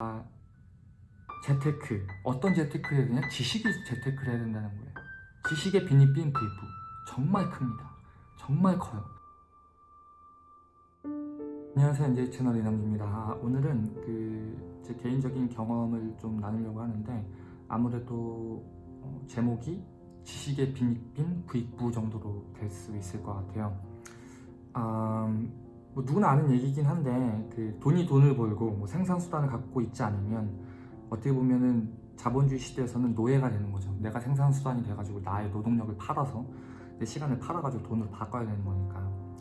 아, 재테크. 어떤 재테크를 해야 되냐? 지식이 재테크를 해야 된다는 거예요. 지식의 빈입빈 부익부. 정말 큽니다. 정말 커요. 안녕하세요. NJ 채널 이남주입니다. 오늘은 그 제 개인적인 경험을 좀 나누려고 하는데 아무래도 어, 제목이 지식의 빈입빈 부익부 정도로 될 수 있을 것 같아요. 아, 뭐 누구나 아는 얘기긴 한데 그 돈이 돈을 벌고 뭐 생산 수단을 갖고 있지 않으면 어떻게 보면은 자본주의 시대에서는 노예가 되는 거죠. 내가 생산 수단이 돼가지고 나의 노동력을 팔아서 내 시간을 팔아가지고 돈으로 바꿔야 되는 거니까요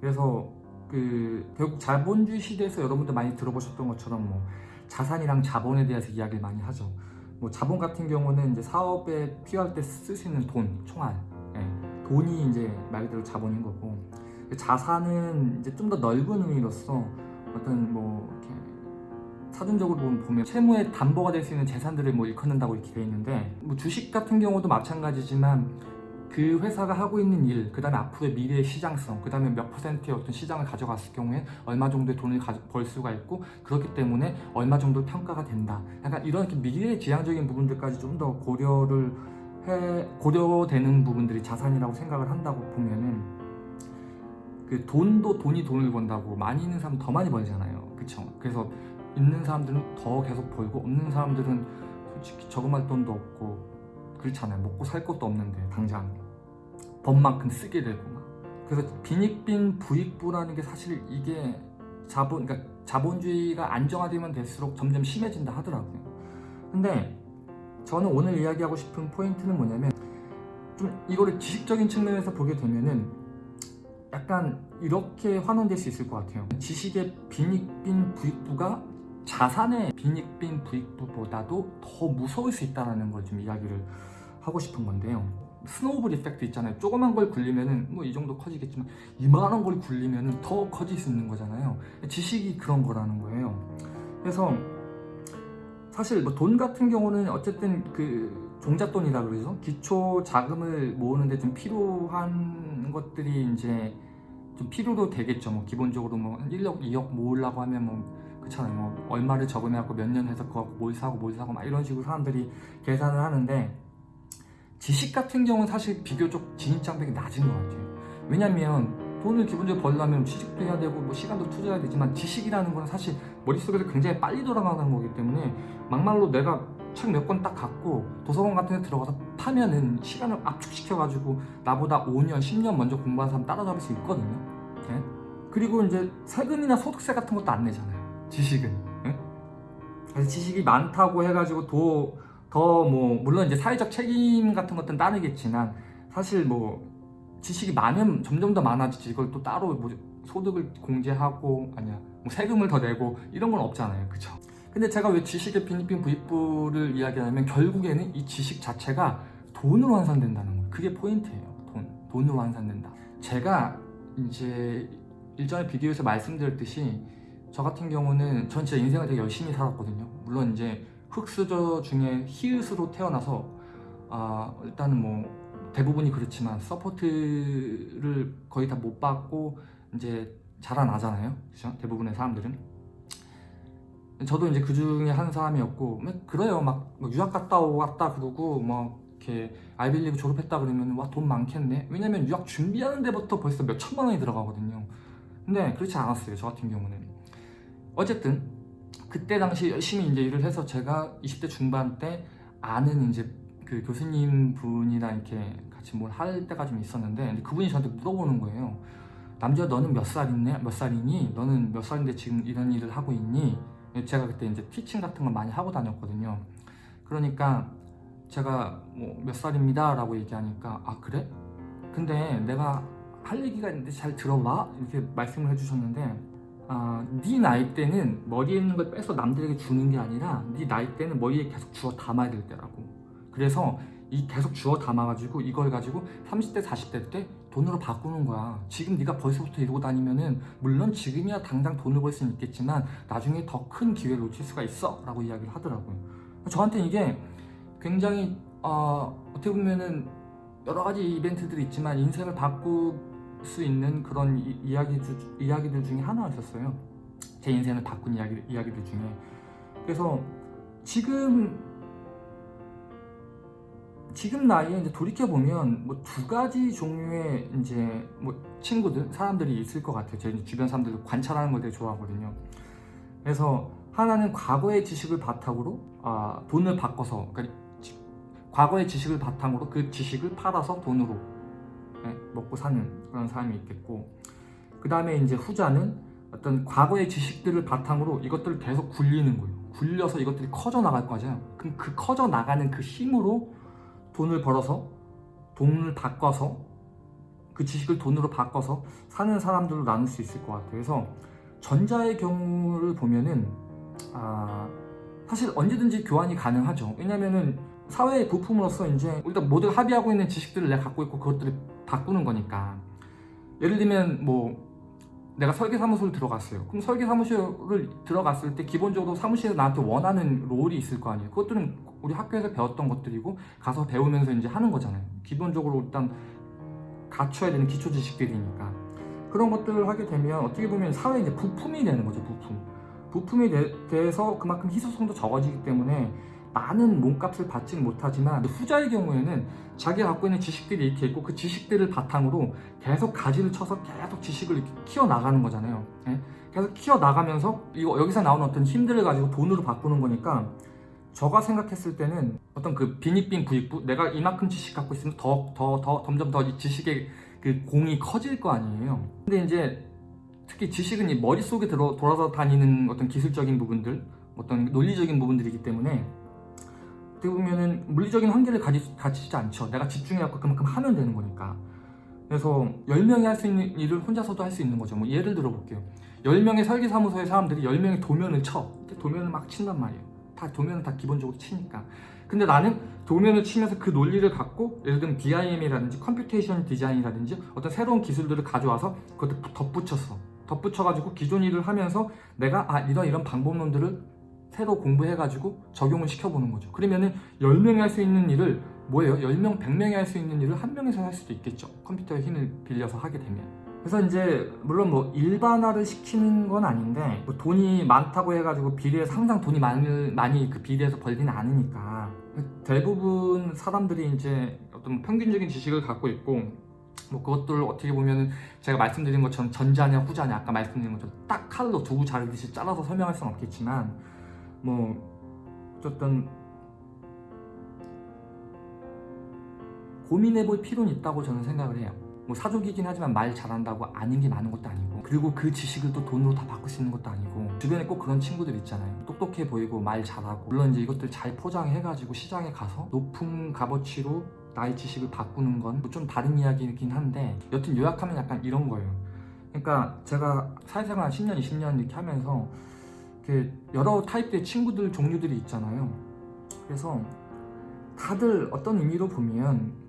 그래서 그 결국 자본주의 시대에서 여러분들 많이 들어보셨던 것처럼 뭐 자산이랑 자본에 대해서 이야기를 많이 하죠. 뭐 자본 같은 경우는 이제 사업에 필요할 때 쓸 수 있는 돈, 총알. 예, 돈이 이제 말 그대로 자본인 거고 자산은 이제 좀 더 넓은 의미로서 어떤 뭐 이렇게 사전적으로 보면 채무의 담보가 될 수 있는 재산들을 뭐 일컫는다고 이렇게 돼 있는데 뭐 주식 같은 경우도 마찬가지지만 그 회사가 하고 있는 일, 그 다음에 앞으로의 미래의 시장성, 그 다음에 몇 퍼센트의 어떤 시장을 가져갔을 경우에 얼마 정도의 돈을 가- 벌 수가 있고 그렇기 때문에 얼마 정도 평가가 된다. 약간 이런 이렇게 미래 지향적인 부분들까지 좀 더 고려를 해 고려되는 부분들이 자산이라고 생각을 한다고 보면은 그 돈도 돈이 돈을 번다고 많이 있는 사람은 더 많이 벌잖아요. 그쵸? 그래서 있는 사람들은 더 계속 벌고 없는 사람들은 솔직히 저금할 돈도 없고 그렇잖아요. 먹고 살 것도 없는데 당장 번 만큼 쓰게 되고 막. 그래서 빈익빈 부익부라는 게 사실 이게 자본 그러니까 자본주의가 안정화되면 될수록 점점 심해진다 하더라고요. 근데 저는 오늘 이야기하고 싶은 포인트는 뭐냐면 좀 이거를 지식적인 측면에서 보게 되면은 약간 이렇게 환원될 수 있을 것 같아요. 지식의 빈익빈 부익부가 자산의 빈익빈 부익부보다도 더 무서울 수 있다는 걸 좀 이야기를 하고 싶은 건데요. 스노우볼 이펙트 있잖아요. 조그만 걸 굴리면은 뭐 이 정도 커지겠지만 이만한 걸 굴리면은 더 커질 수 있는 거잖아요. 지식이 그런 거라는 거예요. 그래서 사실 뭐 돈 같은 경우는 어쨌든 그 종잣돈이라 그러죠. 기초 자금을 모으는데 좀 필요한 것들이 이제 좀 필요로 되겠죠. 뭐 기본적으로 뭐 1억, 2억 모으려고 하면 뭐 그렇잖아요. 뭐 얼마를 저금해갖고 몇 년 해서 그거 뭘 사고 뭘 사고 막 이런 식으로 사람들이 계산을 하는데 지식 같은 경우는 사실 비교적 진입장벽이 낮은 것 같아요. 왜냐면 돈을 기본적으로 벌려면 취직도 해야 되고 뭐 시간도 투자해야 되지만 지식이라는 건 사실 머릿속에서 굉장히 빨리 돌아가는 거기 때문에 막말로 내가 책 몇 권 딱 갖고 도서관 같은 데 들어가서 파면은 시간을 압축시켜가지고 나보다 5년, 10년 먼저 공부한 사람 따라잡을 수 있거든요. 예? 그리고 이제 세금이나 소득세 같은 것도 안 내잖아요. 지식은. 예? 그래서 지식이 많다고 해가지고 더 더 뭐 물론 이제 사회적 책임 같은 것들은 따르겠지만 사실 뭐 지식이 많으면 점점 더 많아지지 이걸 또 따로 뭐 소득을 공제하고 아니야 뭐 세금을 더 내고 이런 건 없잖아요 그쵸 근데 제가 왜 지식의 빈입빈 부익부를 이야기하냐면 결국에는 이 지식 자체가 돈으로 환산된다는 거예요. 그게 포인트예요 돈. 돈으로 환산된다. 제가 이제 일전에 비디오에서 말씀드렸듯이 저 같은 경우는 전 진짜 인생을 되게 열심히 살았거든요. 물론 이제 흑수저 중에 히읗으로 태어나서 아 일단은 뭐 대부분이 그렇지만 support를 거의 다 못 받고 이제 자라나잖아요. 그죠? 대부분의 사람들은 저도 이제 그 중에 한 사람이었고 뭐 그래요. 막 유학 갔다 왔다 그러고 뭐 이렇게 아이비리그 졸업했다 그러면 와 돈 많겠네? 왜냐면 유학 준비하는 데부터 벌써 몇 천만 원이 들어가거든요. 근데 그렇지 않았어요 저 같은 경우는. 어쨌든 그때 당시 열심히 이제 일을 해서 제가 20대 중반 때 아는 이제 그 교수님 분이랑 이렇게 같이 뭘 할 때가 좀 있었는데 그분이 저한테 물어보는 거예요 남자 너는 몇 살이네 몇 살이니? 너는 몇 살인데 지금 이런 일을 하고 있니 제가 그때 이제 티칭 같은 걸 많이 하고 다녔거든요. 그러니까 제가 뭐 몇 살입니다 라고 얘기하니까 아 그래? 근데 내가 할 얘기가 있는데 잘 들어봐? 이렇게 말씀을 해주셨는데 아, 네 나이 때는 머리에 있는 걸 빼서 남들에게 주는 게 아니라 네 나이 때는 머리에 계속 주워 담아야 될 때라고. 그래서 이 계속 주워 담아가지고 이걸 가지고 30대 40대 때 돈으로 바꾸는 거야. 지금 네가 벌써부터 이러고 다니면은 물론 지금이야 당장 돈을 벌 수는 있겠지만 나중에 더 큰 기회를 놓칠 수가 있어 라고 이야기를 하더라고요. 저한테 이게 굉장히 어, 어떻게 보면은 여러 가지 이벤트들이 있지만 인생을 바꿀 수 있는 그런 이, 이야기 주, 이야기들 중에 하나였었어요. 제 인생을 바꾼 이야기, 이야기들 중에. 그래서 지금 지금 나이에 이제 돌이켜 보면 뭐 두 가지 종류의 이제 뭐 친구들 사람들이 있을 것 같아요. 제 주변 사람들 관찰하는 걸 되게 좋아하거든요. 그래서 하나는 과거의 지식을 바탕으로 아, 돈을 바꿔서 그러니까 지- 과거의 지식을 바탕으로 그 지식을 팔아서 돈으로 네, 먹고 사는 그런 사람이 있겠고 그 다음에 이제 후자는 어떤 과거의 지식들을 바탕으로 이것들을 계속 굴리는 거예요. 굴려서 이것들이 커져 나갈 거잖아요. 그럼 그 커져 나가는 그 힘으로 돈을 벌어서 돈을 바꿔서 그 지식을 돈으로 바꿔서 사는 사람들로 나눌 수 있을 것 같아요. 그래서 전자의 경우를 보면은 아, 사실 언제든지 교환이 가능하죠. 왜냐면은 사회의 부품으로서 이제 일단 모두 합의하고 있는 지식들을 내가 갖고 있고 그것들을 바꾸는 거니까 예를 들면 뭐 내가 설계 사무소를 들어갔어요. 그럼 설계 사무소를 들어갔을 때 기본적으로 사무실에 나한테 원하는 롤이 있을 거 아니에요. 그것들은 우리 학교에서 배웠던 것들이고 가서 배우면서 이제 하는 거잖아요. 기본적으로 일단 갖춰야 되는 기초 지식들이니까 그런 것들을 하게 되면 어떻게 보면 사회 이제 부품이 되는 거죠. 부품. 부품이 되, 돼서 그만큼 희소성도 적어지기 때문에 많은 몸값을 받지는 못하지만 후자의 경우에는 자기가 갖고 있는 지식들이 이렇게 있고 그 지식들을 바탕으로 계속 가지를 쳐서 계속 지식을 이렇게 키워 나가는 거잖아요. 예? 계속 키워 나가면서 이거 여기서 나오는 어떤 힘들을 가지고 돈으로 바꾸는 거니까 저가 생각했을 때는 어떤 그 빈익빈 부익부 내가 이만큼 지식 갖고 있으면 더 더 더 점점 더 이 지식의 그 공이 커질 거 아니에요. 근데 이제 특히 지식은 이 머릿속에 들어 돌아서 다니는 어떤 기술적인 부분들, 어떤 논리적인 부분들이기 때문에 어떻게 보면은 물리적인 한계를 가지, 가지지 않죠. 내가 집중해갖고 그만큼 하면 되는 거니까. 그래서 10명이 할 수 있는 일을 혼자서도 할 수 있는 거죠. 뭐 예를 들어 볼게요. 10명의 설계사무소의 사람들이 10명의 도면을 쳐. 도면을 막 친단 말이에요. 다 도면은 다 기본적으로 치니까. 근데 나는 도면을 치면서 그 논리를 갖고 예를 들면 BIM이라든지 computation 디자인이라든지 어떤 새로운 기술들을 가져와서 그것을 덧붙였어. 덧붙여가지고 기존 일을 하면서 내가 아 이런 이런 방법론들을 새로 공부해가지고 적용을 시켜보는 거죠. 그러면은 10명이 할 수 있는 일을 뭐예요? 10명, 100명이 할 수 있는 일을 한 명에서 할 수도 있겠죠. 컴퓨터의 힘을 빌려서 하게 되면. 그래서 이제 물론 뭐 일반화를 시키는 건 아닌데 뭐 돈이 많다고 해가지고 비례해서 항상 돈이 많이, 많이 그 비례해서 벌지는 않으니까 대부분 사람들이 이제 어떤 평균적인 지식을 갖고 있고 뭐 그것들 어떻게 보면 제가 말씀드린 것처럼 전자냐 후자냐 아까 말씀드린 것처럼 딱 칼로 두부 자르듯이 잘라서 설명할 수는 없겠지만 뭐 어떤 고민해 볼 필요는 있다고 저는 생각을 해요. 뭐 사족이긴 하지만 말 잘한다고 아는 게 많은 것도 아니고 그리고 그 지식을 또 돈으로 다 바꿀 수 있는 것도 아니고 주변에 꼭 그런 친구들 있잖아요 똑똑해 보이고 말 잘하고 물론 이제 이것들 잘 포장해가지고 시장에 가서 높은 값어치로 나의 지식을 바꾸는 건 좀 다른 이야기이긴 한데 여튼 요약하면 약간 이런 거예요 그러니까 제가 사회생활 10년 20년 이렇게 하면서 이렇게 여러 타입의 친구들 종류들이 있잖아요 그래서 다들 어떤 의미로 보면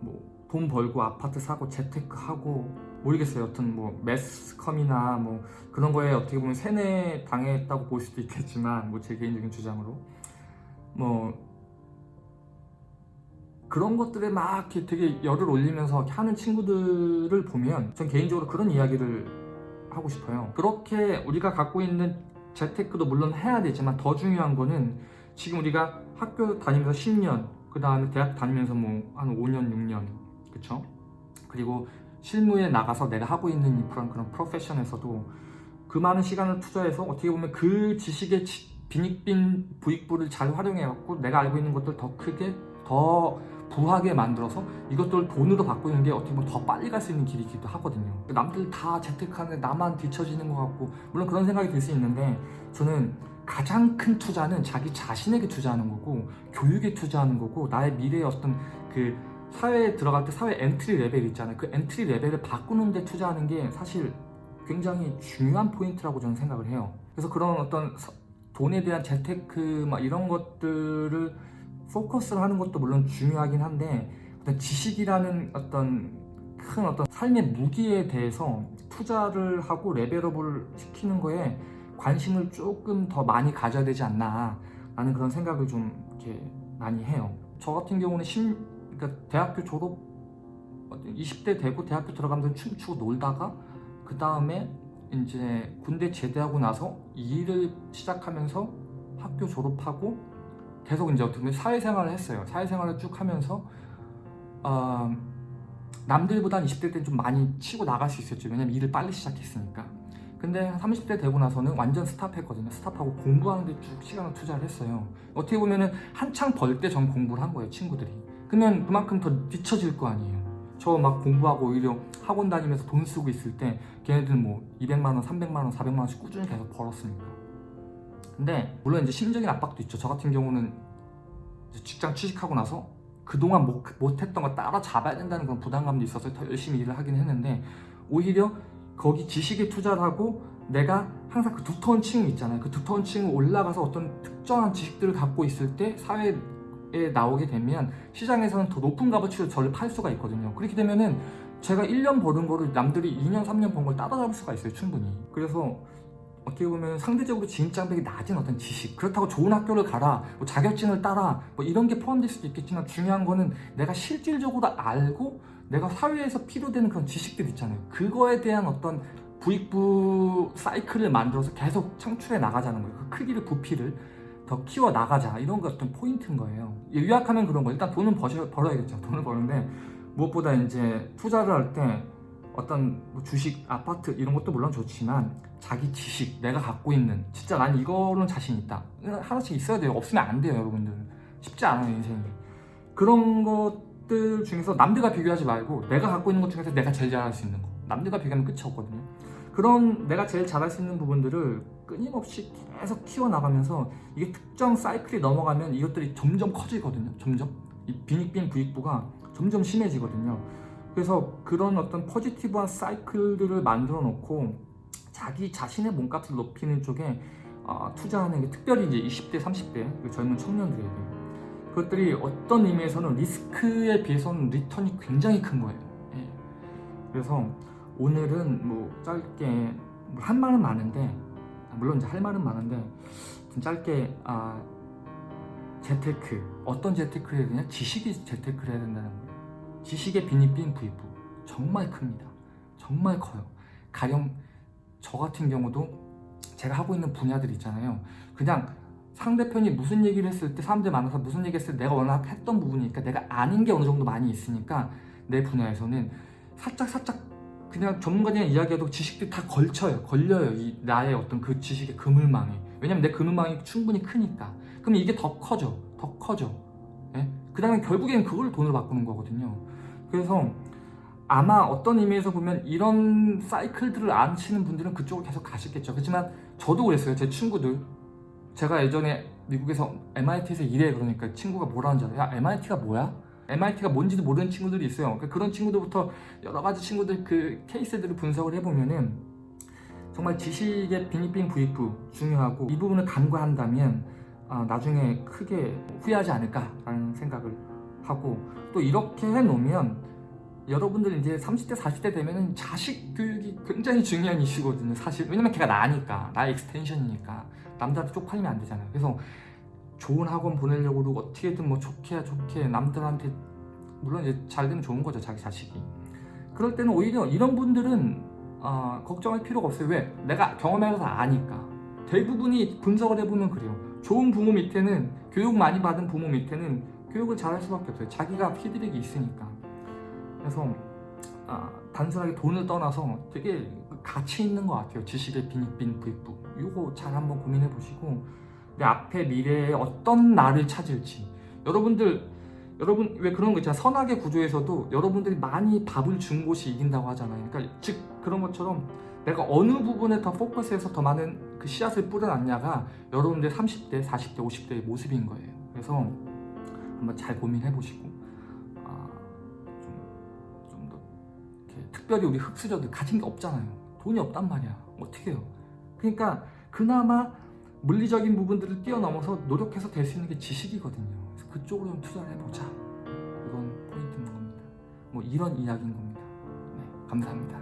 그뭐돈 벌고 아파트 사고 재테크 하고 모르겠어요. 여튼 뭐 매스컴이나 뭐 그런 거에 어떻게 보면 세뇌 당했다고 볼 수도 있겠지만 뭐 제 개인적인 주장으로 뭐 그런 것들에 막 되게 열을 올리면서 하는 친구들을 보면 전 개인적으로 그런 이야기를 하고 싶어요. 그렇게 우리가 갖고 있는 재테크도 물론 해야 되지만 더 중요한 거는 지금 우리가 학교 다니면서 10년 그 다음에 대학 다니면서 뭐 한 5년 6년 그쵸? 그리고 실무에 나가서 내가 하고 있는 이 그런 그런 프로페션에서도 그 많은 시간을 투자해서 어떻게 보면 그 지식의 지- 빈익빈 부익부를 잘 활용해갖고 내가 알고 있는 것들 더 크게 더 부하게 만들어서 이것들을 돈으로 바꾸는 게 어떻게 보면 더 빨리 갈 수 있는 길이기도 하거든요. 남들 다 재테크하는데 나만 뒤처지는 것 같고 물론 그런 생각이 들 수 있는데 저는 가장 큰 투자는 자기 자신에게 투자하는 거고 교육에 투자하는 거고 나의 미래의 어떤 그 사회에 들어갈 때 사회 entry level 있잖아요. 그 entry level을 바꾸는 데 투자하는 게 사실 굉장히 중요한 포인트라고 저는 생각을 해요. 그래서 그런 어떤 서- 돈에 대한 재테크 막 이런 것들을 포커스를 하는 것도 물론 중요하긴 한데 어떤 지식이라는 어떤 큰 어떤 삶의 무기에 대해서 투자를 하고 레벨업을 시키는 거에 관심을 조금 더 많이 가져야 되지 않나 라는 그런 생각을 좀 이렇게 많이 해요. 저 같은 경우는 심, 그러니까 대학교 졸업 20대 되고 대학교 들어가면서 춤추고 놀다가 그 다음에 이제 군대 제대하고 나서 이 일을 시작하면서 학교 졸업하고 계속 이제 어떻게 보면 사회생활을 했어요. 사회생활을 쭉 하면서 어, 남들보다 20대 때는 좀 많이 치고 나갈 수 있었죠. 왜냐면 일을 빨리 시작했으니까. 근데 30대 되고 나서는 완전 스탑했거든요. 스탑하고 공부하는 데 쭉 시간을 투자를 했어요. 어떻게 보면은 한창 벌 때 전 공부를 한 거예요, 친구들이. 그러면 그만큼 더 뒤처질 거 아니에요. 저 막 공부하고 오히려 학원 다니면서 돈 쓰고 있을 때 걔네들은 뭐 200만 원, 300만 원, 400만 원씩 꾸준히 계속 벌었으니까. 근데 물론 이제 심적인 압박도 있죠. 저 같은 경우는 직장 취직하고 나서 그동안 못, 못했던 거 따라잡아야 된다는 그런 부담감도 있어서 더 열심히 일을 하긴 했는데 오히려 거기 지식에 투자를 하고 내가 항상 그 두터운 층이 있잖아요. 그 두터운 층을 올라가서 어떤 특정한 지식들을 갖고 있을 때 사회에 나오게 되면 시장에서는 더 높은 값어치로 저를 팔 수가 있거든요. 그렇게 되면은 제가 1년 버는 거를 남들이 2년, 3년 번 걸 따라잡을 수가 있어요. 충분히. 그래서 어떻게 보면 상대적으로 진입장벽이 낮은 어떤 지식 그렇다고 좋은 학교를 가라 뭐 자격증을 따라 뭐 이런 게 포함될 수도 있겠지만 중요한 거는 내가 실질적으로 알고 내가 사회에서 필요되는 그런 지식들 있잖아요. 그거에 대한 어떤 부익부 사이클을 만들어서 계속 창출해 나가자는 거예요. 그 크기를 부피를 더 키워 나가자 이런 게 어떤 포인트인 거예요. 요약하면 그런 거예요. 일단 돈은 버셔, 벌어야겠죠. 돈을 버는데 무엇보다 이제 투자를 할때 어떤 뭐 주식, 아파트 이런 것도 물론 좋지만 자기 지식, 내가 갖고 있는 진짜 난 이거는 자신 있다. 하나씩 있어야 돼요. 없으면 안 돼요 여러분들. 쉽지 않아요 인생이. 그런 것들 중에서 남들과 비교하지 말고 내가 갖고 있는 것 중에서 내가 제일 잘할 수 있는 거. 남들과 비교하면 끝이 없거든요. 그런 내가 제일 잘할 수 있는 부분들을 끊임없이 계속 키워나가면서 이게 특정 사이클이 넘어가면 이것들이 점점 커지거든요 점점. 이 빈익빈 부익부가 점점 심해지거든요 그래서 그런 어떤 포지티브한 사이클들을 만들어 놓고 자기 자신의 몸값을 높이는 쪽에 어, 투자하는 게 특별히 이제 20대, 30대 그 젊은 청년들에게 그것들이 어떤 의미에서는 리스크에 비해서는 리턴이 굉장히 큰 거예요. 예. 그래서 오늘은 뭐 짧게 뭐할 말은 많은데 물론 이제 할 말은 많은데 좀 짧게 아, 재테크 어떤 재테크를 해야 되냐 지식이 재테크를 해야 된다는 거예요. 지식의 빈입빈 부익부 정말 큽니다. 정말 커요. 가령 저 같은 경우도 제가 하고 있는 분야들 있잖아요. 그냥 상대편이 무슨 얘기를 했을 때 사람들 만나서 무슨 얘기 했을 때 내가 워낙 했던 부분이니까 내가 아는 게 어느 정도 많이 있으니까 내 분야에서는 살짝 살짝 그냥 전문가들이랑 이야기해도 지식들이 다 걸쳐요. 걸려요. 이 나의 어떤 그 지식의 그물망에. 왜냐면 내 그물망이 충분히 크니까. 그럼 이게 더 커져. 더 커져. 예? 그 다음에 결국에는 그걸 돈으로 바꾸는 거거든요. 그래서 아마 어떤 의미에서 보면 이런 사이클들을 안 치는 분들은 그쪽으로 계속 가시겠죠. 그렇지만 저도 그랬어요. 제 친구들. 제가 예전에 미국에서 MIT에서 일해 그러니까 친구가 뭐라는 줄 알아요? 야 MIT가 뭐야? MIT가 뭔지도 모르는 친구들이 있어요. 그러니까 그런 친구들부터 여러 가지 친구들 그 케이스들을 분석을 해보면은 정말 지식의 빈익빈 부익부 중요하고 이 부분을 간과한다면 아, 나중에 크게 후회하지 않을까라는 생각을 하고 또 이렇게 해놓으면 여러분들 이제 30대 40대 되면은 자식 교육이 굉장히 중요한 이슈거든요 사실. 왜냐면 걔가 나니까 나의 extension이니까. 남들한테 쪽팔리면 안 되잖아요. 그래서 좋은 학원 보내려고 그러고 어떻게든 뭐 좋게 좋게 남들한테 물론 이제 잘 되면 좋은 거죠 자기 자식이. 그럴 때는 오히려 이런 분들은 어, 걱정할 필요가 없어요. 왜? 내가 경험해서 아니까. 대부분이 분석을 해보면 그래요 좋은 부모 밑에는 교육 많이 받은 부모 밑에는 교육을 잘할 수밖에 없어요. 자기가 피드백이 있으니까. 그래서 아, 단순하게 돈을 떠나서 되게 가치 있는 것 같아요. 지식의 빈익빈 부익부 이거 잘 한번 고민해 보시고 내 앞에 미래에 어떤 나를 찾을지. 여러분들 여러분 왜 그런 거 있잖아요. 선악의 구조에서도 여러분들이 많이 밥을 준 곳이 이긴다고 하잖아요. 그러니까 즉 그런 것처럼 내가 어느 부분에 더 포커스해서 더 많은 그 씨앗을 뿌려놨냐가 여러분들 30대 40대 50대의 모습인 거예요 그래서 한번 잘 고민해 보시고 아, 좀좀더 특별히 우리 흑수저들 가진 게 없잖아요 돈이 없단 말이야 어떻게 해요 그러니까 그나마 물리적인 부분들을 뛰어넘어서 노력해서 될 수 있는 게 지식이거든요. 그래서 그쪽으로 좀 투자를 해보자. 이건 포인트인 겁니다. 뭐 이런 이야기인 겁니다. 네, 감사합니다.